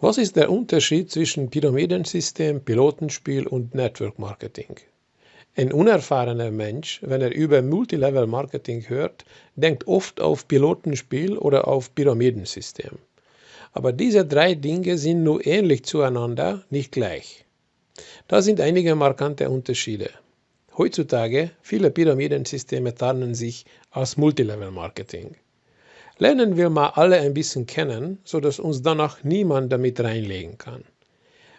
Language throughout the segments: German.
Was ist der Unterschied zwischen Pyramidensystem, Pilotenspiel und Network Marketing? Ein unerfahrener Mensch, wenn er über Multilevel Marketing hört, denkt oft auf Pilotenspiel oder auf Pyramidensystem. Aber diese drei Dinge sind nur ähnlich zueinander, nicht gleich. Da sind einige markante Unterschiede. Heutzutage viele Pyramidensysteme tarnen sich als Multilevel Marketing. Lernen wir mal alle ein bisschen kennen, sodass uns danach niemand damit reinlegen kann.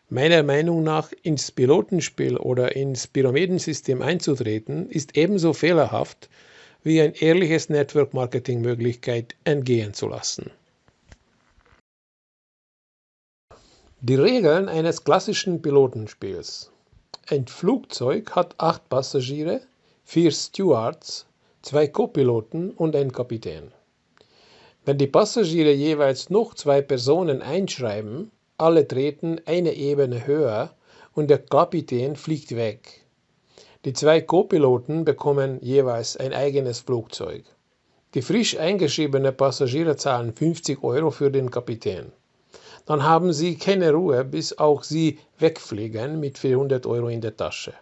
Meiner Meinung nach ins Pilotenspiel oder ins Pyramidensystem einzutreten, ist ebenso fehlerhaft, wie ein ehrliches Network-Marketing-Möglichkeit entgehen zu lassen. Die Regeln eines klassischen Pilotenspiels. Ein Flugzeug hat acht Passagiere, vier Stewards, zwei Co-Piloten und einen Kapitän. Wenn die Passagiere jeweils noch zwei Personen einschreiben, alle treten eine Ebene höher und der Kapitän fliegt weg. Die zwei Co-Piloten bekommen jeweils ein eigenes Flugzeug. Die frisch eingeschriebenen Passagiere zahlen 50 Euro für den Kapitän. Dann haben sie keine Ruhe, bis auch sie wegfliegen mit 400 Euro in der Tasche.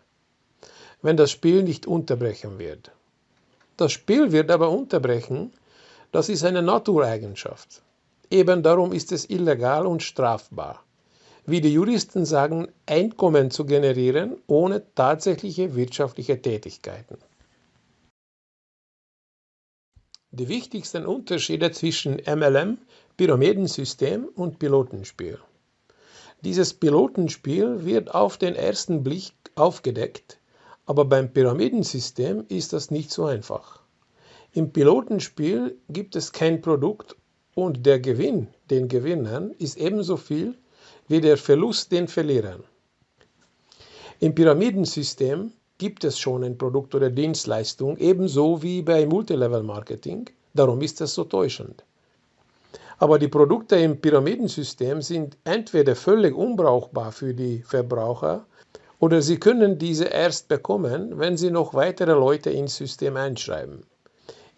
Wenn das Spiel nicht unterbrechen wird. Das Spiel wird aber unterbrechen, das ist eine Natureigenschaft. Eben darum ist es illegal und strafbar. Wie die Juristen sagen, Einkommen zu generieren ohne tatsächliche wirtschaftliche Tätigkeiten. Die wichtigsten Unterschiede zwischen MLM, Pyramidensystem und Pilotenspiel. Dieses Pilotenspiel wird auf den ersten Blick aufgedeckt, aber beim Pyramidensystem ist das nicht so einfach. Im Pilotenspiel gibt es kein Produkt und der Gewinn den Gewinnern ist ebenso viel wie der Verlust den Verlierern. Im Pyramidensystem gibt es schon ein Produkt oder Dienstleistung, ebenso wie bei Multilevel Marketing, darum ist es so täuschend. Aber die Produkte im Pyramidensystem sind entweder völlig unbrauchbar für die Verbraucher oder sie können diese erst bekommen, wenn sie noch weitere Leute ins System einschreiben.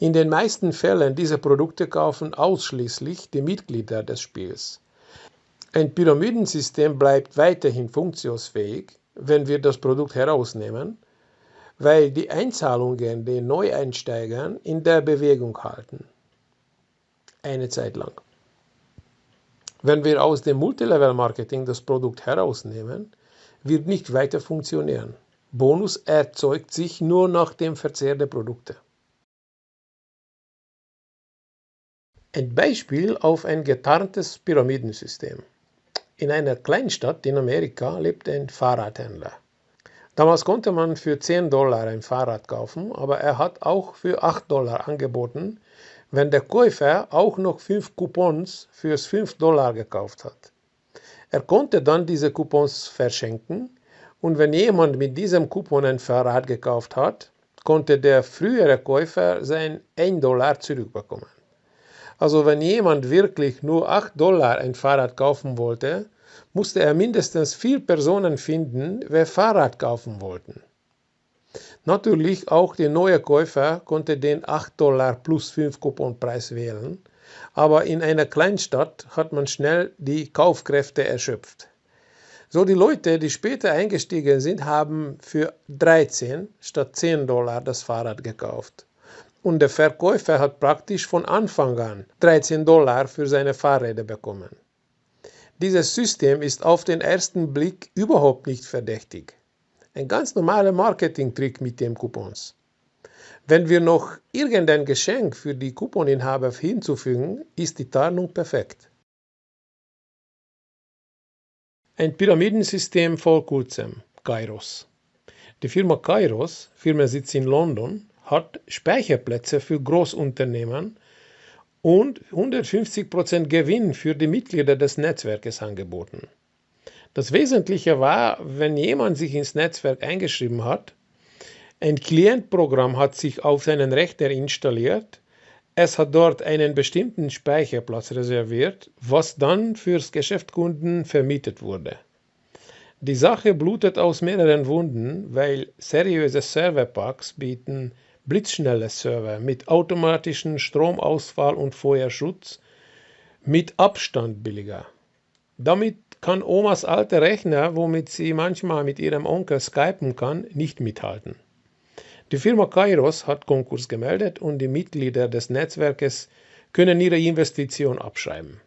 In den meisten Fällen diese Produkte kaufen ausschließlich die Mitglieder des Spiels. Ein Pyramidensystem bleibt weiterhin funktionsfähig, wenn wir das Produkt herausnehmen, weil die Einzahlungen den Neueinsteigern in der Bewegung halten. Eine Zeit lang. Wenn wir aus dem Multilevel-Marketing das Produkt herausnehmen, wird nicht weiter funktionieren. Bonus erzeugt sich nur nach dem Verzehr der Produkte. Ein Beispiel auf ein getarntes Pyramidensystem. In einer Kleinstadt in Amerika lebt ein Fahrradhändler. Damals konnte man für 10 Dollar ein Fahrrad kaufen, aber er hat auch für 8 Dollar angeboten, wenn der Käufer auch noch 5 Coupons fürs 5 Dollar gekauft hat. Er konnte dann diese Coupons verschenken und wenn jemand mit diesem Coupon ein Fahrrad gekauft hat, konnte der frühere Käufer sein 1 Dollar zurückbekommen. Also wenn jemand wirklich nur 8 Dollar ein Fahrrad kaufen wollte, musste er mindestens vier Personen finden, wer Fahrrad kaufen wollten. Natürlich auch der neue Käufer konnte den 8 Dollar plus 5 Couponpreis wählen, aber in einer Kleinstadt hat man schnell die Kaufkräfte erschöpft. So die Leute, die später eingestiegen sind, haben für 13 statt 10 Dollar das Fahrrad gekauft und der Verkäufer hat praktisch von Anfang an 13 Dollar für seine Fahrräder bekommen. Dieses System ist auf den ersten Blick überhaupt nicht verdächtig. Ein ganz normaler Marketingtrick mit den Coupons. Wenn wir noch irgendein Geschenk für die Couponinhaber hinzufügen, ist die Tarnung perfekt. Ein Pyramidensystem vor kurzem, Kairos. Die Firma Kairos, Firmensitz in London, hat Speicherplätze für Großunternehmen und 150% Gewinn für die Mitglieder des Netzwerkes angeboten. Das Wesentliche war, wenn jemand sich ins Netzwerk eingeschrieben hat, ein Klientprogramm hat sich auf seinen Rechner installiert, es hat dort einen bestimmten Speicherplatz reserviert, was dann fürs Geschäftskunden vermietet wurde. Die Sache blutet aus mehreren Wunden, weil seriöse Serverpacks bieten blitzschnelle Server mit automatischen Stromausfall und Feuerschutz mit Abstand billiger. Damit kann Omas alter Rechner, womit sie manchmal mit ihrem Onkel skypen kann, nicht mithalten. Die Firma Kairos hat Konkurs gemeldet und die Mitglieder des Netzwerkes können ihre Investition abschreiben.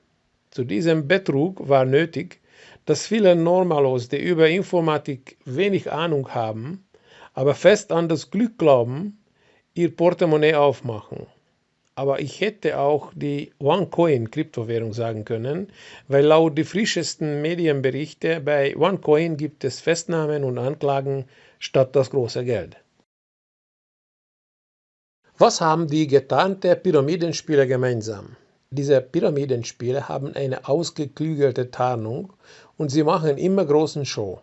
Zu diesem Betrug war nötig, dass viele Normalos, die über Informatik wenig Ahnung haben, aber fest an das Glück glauben, ihr Portemonnaie aufmachen. Aber ich hätte auch die OneCoin-Kryptowährung sagen können, weil laut die frischesten Medienberichte bei OneCoin gibt es Festnahmen und Anklagen statt das große Geld. Was haben die getarnte Pyramidenspiele gemeinsam? Diese Pyramidenspiele haben eine ausgeklügelte Tarnung und sie machen immer großen Show.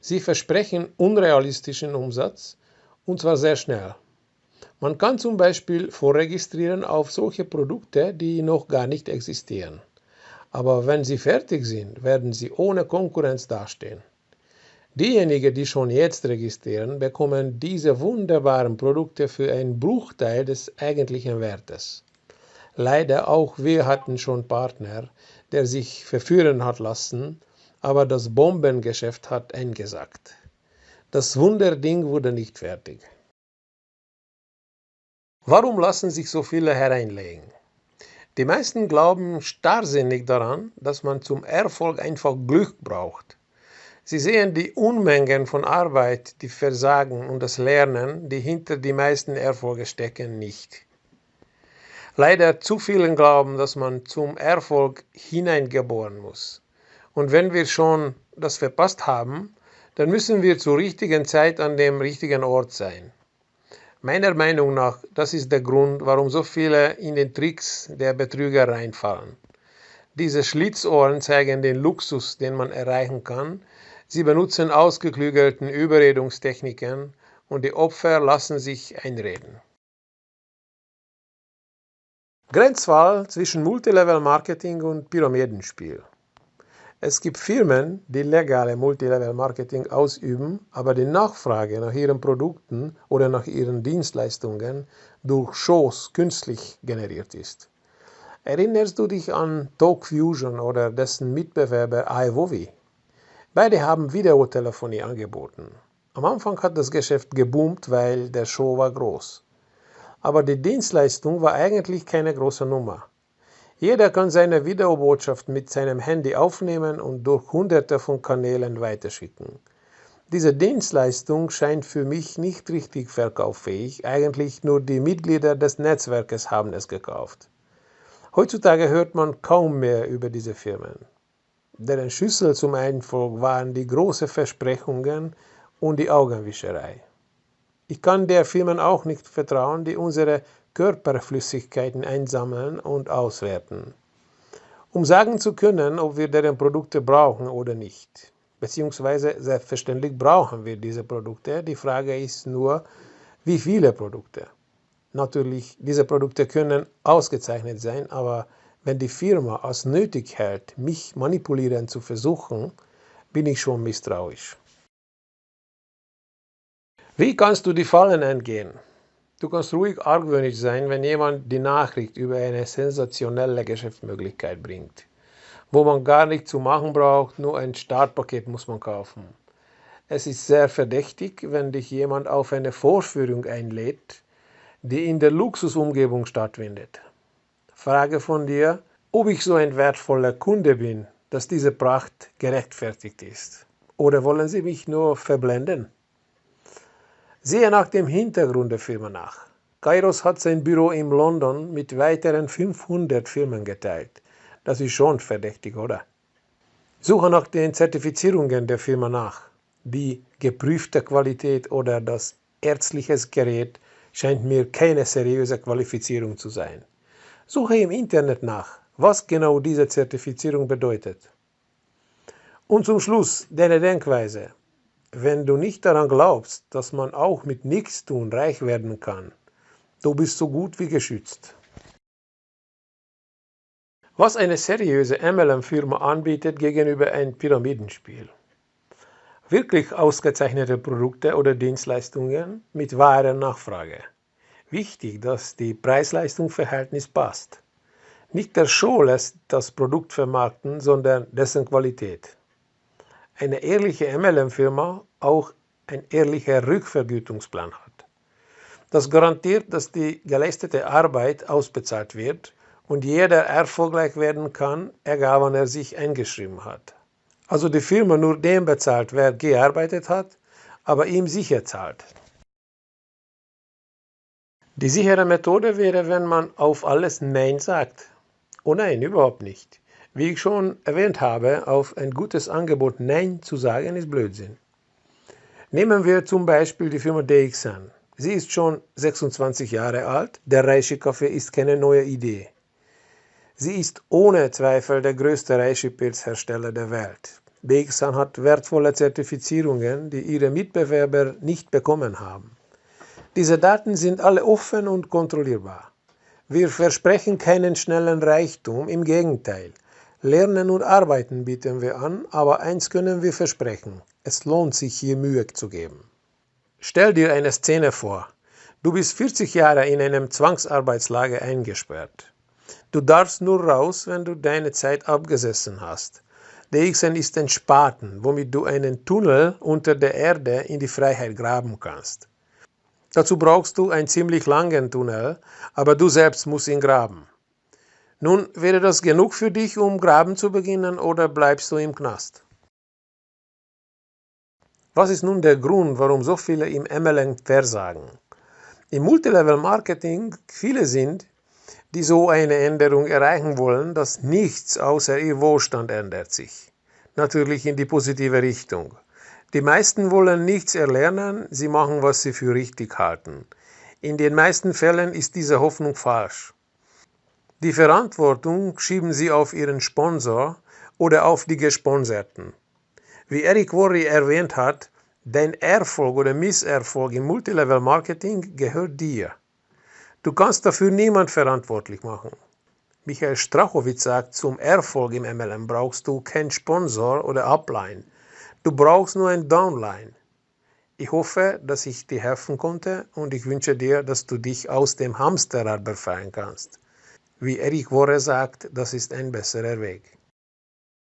Sie versprechen unrealistischen Umsatz und zwar sehr schnell. Man kann zum Beispiel vorregistrieren auf solche Produkte, die noch gar nicht existieren. Aber wenn sie fertig sind, werden sie ohne Konkurrenz dastehen. Diejenigen, die schon jetzt registrieren, bekommen diese wunderbaren Produkte für einen Bruchteil des eigentlichen Wertes. Leider auch wir hatten schon Partner, der sich verführen hat lassen, aber das Bombengeschäft hat eingesagt. Das Wunderding wurde nicht fertig. Warum lassen sich so viele hereinlegen? Die meisten glauben starrsinnig daran, dass man zum Erfolg einfach Glück braucht. Sie sehen die Unmengen von Arbeit, die Versagen und das Lernen, die hinter die meisten Erfolge stecken, nicht. Leider zu vielen glauben, dass man zum Erfolg hineingeboren muss. Und wenn wir schon das verpasst haben, dann müssen wir zur richtigen Zeit an dem richtigen Ort sein. Meiner Meinung nach, das ist der Grund, warum so viele in den Tricks der Betrüger reinfallen. Diese Schlitzohren zeigen den Luxus, den man erreichen kann. Sie benutzen ausgeklügelten Überredungstechniken und die Opfer lassen sich einreden. Grenzwahl zwischen Multilevel-Marketing und Pyramidenspiel. Es gibt Firmen, die legale Multilevel-Marketing ausüben, aber die Nachfrage nach ihren Produkten oder nach ihren Dienstleistungen durch Shows künstlich generiert ist. Erinnerst du dich an TalkFusion oder dessen Mitbewerber iVovi? Beide haben Videotelefonie angeboten. Am Anfang hat das Geschäft geboomt, weil der Show war groß. Aber die Dienstleistung war eigentlich keine große Nummer. Jeder kann seine Videobotschaft mit seinem Handy aufnehmen und durch hunderte von Kanälen weiterschicken. Diese Dienstleistung scheint für mich nicht richtig verkauffähig, eigentlich nur die Mitglieder des Netzwerkes haben es gekauft. Heutzutage hört man kaum mehr über diese Firmen. Deren Schlüssel zum Erfolg waren die großen Versprechungen und die Augenwischerei. Ich kann der Firmen auch nicht vertrauen, die unsere Körperflüssigkeiten einsammeln und auswerten, um sagen zu können, ob wir deren Produkte brauchen oder nicht. Beziehungsweise selbstverständlich brauchen wir diese Produkte. Die Frage ist nur, wie viele Produkte. Natürlich, diese Produkte können ausgezeichnet sein, aber wenn die Firma es nötig hält, mich manipulieren zu versuchen, bin ich schon misstrauisch. Wie kannst du die Fallen entgehen? Du kannst ruhig argwöhnisch sein, wenn jemand die Nachricht über eine sensationelle Geschäftsmöglichkeit bringt, wo man gar nichts zu machen braucht, nur ein Startpaket muss man kaufen. Es ist sehr verdächtig, wenn dich jemand auf eine Vorführung einlädt, die in der Luxusumgebung stattfindet. Frage von dir, ob ich so ein wertvoller Kunde bin, dass diese Pracht gerechtfertigt ist. Oder wollen sie mich nur verblenden? Sehe nach dem Hintergrund der Firma nach. Kairos hat sein Büro in London mit weiteren 500 Firmen geteilt. Das ist schon verdächtig, oder? Suche nach den Zertifizierungen der Firma nach. Die geprüfte Qualität oder das ärztliche Gerät scheint mir keine seriöse Qualifizierung zu sein. Suche im Internet nach, was genau diese Zertifizierung bedeutet. Und zum Schluss deine Denkweise. Wenn du nicht daran glaubst, dass man auch mit Nichtstun reich werden kann, du bist so gut wie geschützt. Was eine seriöse MLM-Firma anbietet gegenüber einem Pyramidenspiel. Wirklich ausgezeichnete Produkte oder Dienstleistungen mit wahrer Nachfrage. Wichtig, dass die Preis-Leistung-Verhältnis passt. Nicht der Show lässt das Produkt vermarkten, sondern dessen Qualität. Eine ehrliche MLM-Firma auch ein ehrlicher Rückvergütungsplan hat. Das garantiert, dass die geleistete Arbeit ausbezahlt wird und jeder erfolgreich werden kann, egal wann er sich eingeschrieben hat. Also die Firma nur dem bezahlt, wer gearbeitet hat, aber ihm sicher zahlt. Die sichere Methode wäre, wenn man auf alles Nein sagt. Oh nein, überhaupt nicht. Wie ich schon erwähnt habe, auf ein gutes Angebot Nein zu sagen, ist Blödsinn. Nehmen wir zum Beispiel die Firma DXN. Sie ist schon 26 Jahre alt, der Reishi-Kaffee ist keine neue Idee. Sie ist ohne Zweifel der größte Reishi-Pilzhersteller der Welt. DXN hat wertvolle Zertifizierungen, die ihre Mitbewerber nicht bekommen haben. Diese Daten sind alle offen und kontrollierbar. Wir versprechen keinen schnellen Reichtum, im Gegenteil. Lernen und Arbeiten bieten wir an, aber eins können wir versprechen, es lohnt sich hier Mühe zu geben. Stell dir eine Szene vor. Du bist 40 Jahre in einem Zwangsarbeitslager eingesperrt. Du darfst nur raus, wenn du deine Zeit abgesessen hast. DXN ist ein Spaten, womit du einen Tunnel unter der Erde in die Freiheit graben kannst. Dazu brauchst du einen ziemlich langen Tunnel, aber du selbst musst ihn graben. Nun, wäre das genug für dich, um graben zu beginnen, oder bleibst du im Knast? Was ist nun der Grund, warum so viele im MLM versagen? Im Multilevel-Marketing viele sind, die so eine Änderung erreichen wollen, dass nichts außer ihr Wohlstand ändert sich. Natürlich in die positive Richtung. Die meisten wollen nichts erlernen, sie machen, was sie für richtig halten. In den meisten Fällen ist diese Hoffnung falsch. Die Verantwortung schieben sie auf ihren Sponsor oder auf die Gesponserten. Wie Eric Worre erwähnt hat, dein Erfolg oder Misserfolg im Multilevel Marketing gehört dir. Du kannst dafür niemand verantwortlich machen. Michael Strachowitz sagt, zum Erfolg im MLM brauchst du keinen Sponsor oder Upline. Du brauchst nur ein Downline. Ich hoffe, dass ich dir helfen konnte und ich wünsche dir, dass du dich aus dem Hamsterrad befreien kannst. Wie Eric Worre sagt, das ist ein besserer Weg.